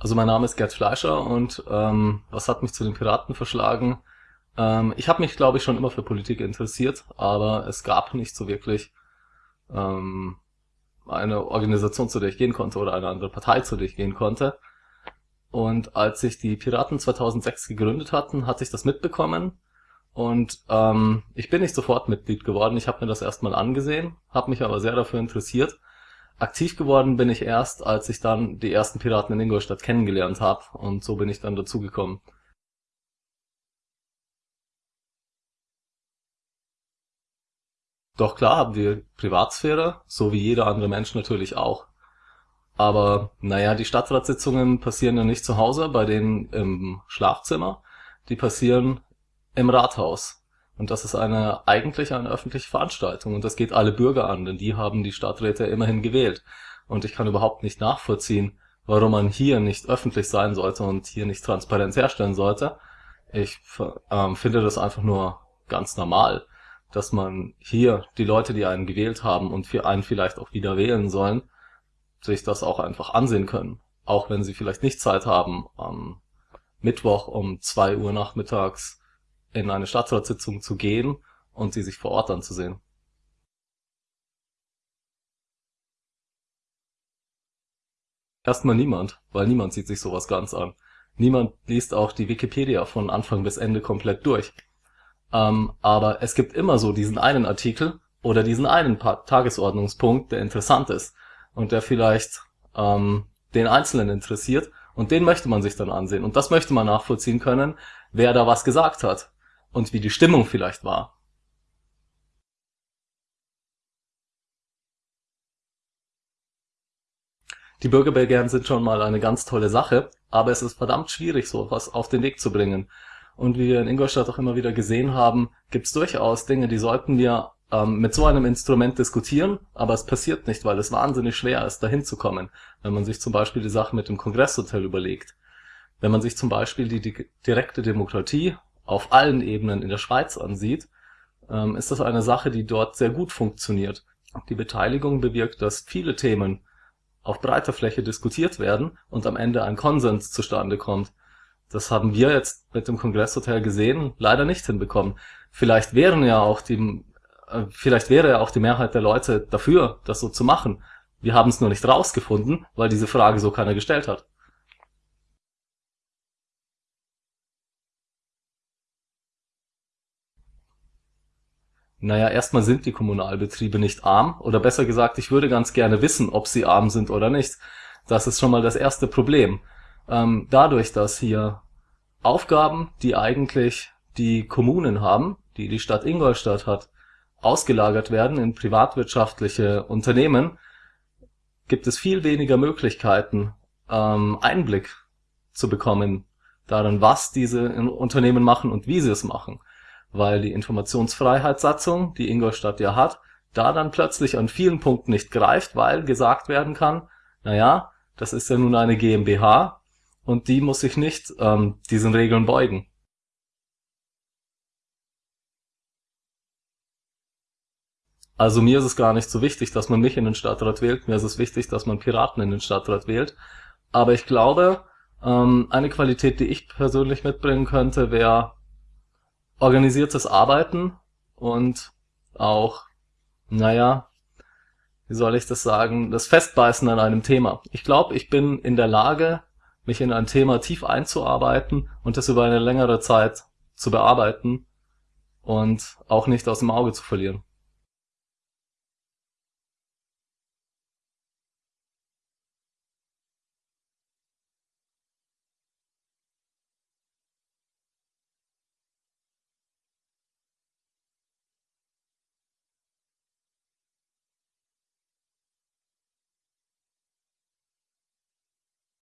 Also mein Name ist Gerd Fleischer und ähm, was hat mich zu den Piraten verschlagen? Ähm, ich habe mich, glaube ich, schon immer für Politik interessiert, aber es gab nicht so wirklich ähm, eine Organisation, zu der ich gehen konnte oder eine andere Partei, zu der ich gehen konnte. Und als sich die Piraten 2006 gegründet hatten, hatte ich das mitbekommen und ähm, ich bin nicht sofort Mitglied geworden. Ich habe mir das erstmal angesehen, habe mich aber sehr dafür interessiert Aktiv geworden bin ich erst, als ich dann die ersten Piraten in Ingolstadt kennengelernt habe und so bin ich dann dazugekommen. Doch klar haben wir Privatsphäre, so wie jeder andere Mensch natürlich auch. Aber naja, die Stadtratssitzungen passieren ja nicht zu Hause bei denen im Schlafzimmer, die passieren im Rathaus. Und das ist eine eigentlich eine öffentliche Veranstaltung und das geht alle Bürger an, denn die haben die Stadträte immerhin gewählt. Und ich kann überhaupt nicht nachvollziehen, warum man hier nicht öffentlich sein sollte und hier nicht Transparenz herstellen sollte. Ich ähm, finde das einfach nur ganz normal, dass man hier die Leute, die einen gewählt haben und für einen vielleicht auch wieder wählen sollen, sich das auch einfach ansehen können. Auch wenn sie vielleicht nicht Zeit haben, am Mittwoch um zwei Uhr nachmittags in eine Stadtratssitzung zu gehen und sie sich vor Ort anzusehen. Erstmal niemand, weil niemand sieht sich sowas ganz an. Niemand liest auch die Wikipedia von Anfang bis Ende komplett durch. Ähm, aber es gibt immer so diesen einen Artikel oder diesen einen pa Tagesordnungspunkt, der interessant ist und der vielleicht ähm, den Einzelnen interessiert und den möchte man sich dann ansehen und das möchte man nachvollziehen können, wer da was gesagt hat und wie die Stimmung vielleicht war. Die Bürgerbegehren sind schon mal eine ganz tolle Sache, aber es ist verdammt schwierig, so was auf den Weg zu bringen. Und wie wir in Ingolstadt auch immer wieder gesehen haben, gibt es durchaus Dinge, die sollten wir ähm, mit so einem Instrument diskutieren, aber es passiert nicht, weil es wahnsinnig schwer ist, dahin zu kommen. Wenn man sich zum Beispiel die Sache mit dem Kongresshotel überlegt. Wenn man sich zum Beispiel die, die direkte Demokratie auf allen Ebenen in der Schweiz ansieht, ähm, ist das eine Sache, die dort sehr gut funktioniert. Die Beteiligung bewirkt, dass viele Themen auf breiter Fläche diskutiert werden und am Ende ein Konsens zustande kommt. Das haben wir jetzt mit dem Kongresshotel gesehen, leider nicht hinbekommen. Vielleicht wären ja auch die, äh, vielleicht wäre ja auch die Mehrheit der Leute dafür, das so zu machen. Wir haben es nur nicht rausgefunden, weil diese Frage so keiner gestellt hat. Naja, erstmal sind die Kommunalbetriebe nicht arm oder besser gesagt, ich würde ganz gerne wissen, ob sie arm sind oder nicht. Das ist schon mal das erste Problem. Ähm, dadurch, dass hier Aufgaben, die eigentlich die Kommunen haben, die die Stadt Ingolstadt hat, ausgelagert werden in privatwirtschaftliche Unternehmen, gibt es viel weniger Möglichkeiten, ähm, Einblick zu bekommen darin, was diese Unternehmen machen und wie sie es machen weil die Informationsfreiheitssatzung, die Ingolstadt ja hat, da dann plötzlich an vielen Punkten nicht greift, weil gesagt werden kann, naja, das ist ja nun eine GmbH und die muss sich nicht ähm, diesen Regeln beugen. Also mir ist es gar nicht so wichtig, dass man mich in den Stadtrat wählt, mir ist es wichtig, dass man Piraten in den Stadtrat wählt. Aber ich glaube, ähm, eine Qualität, die ich persönlich mitbringen könnte, wäre organisiertes Arbeiten und auch, naja, wie soll ich das sagen, das Festbeißen an einem Thema. Ich glaube, ich bin in der Lage, mich in ein Thema tief einzuarbeiten und das über eine längere Zeit zu bearbeiten und auch nicht aus dem Auge zu verlieren.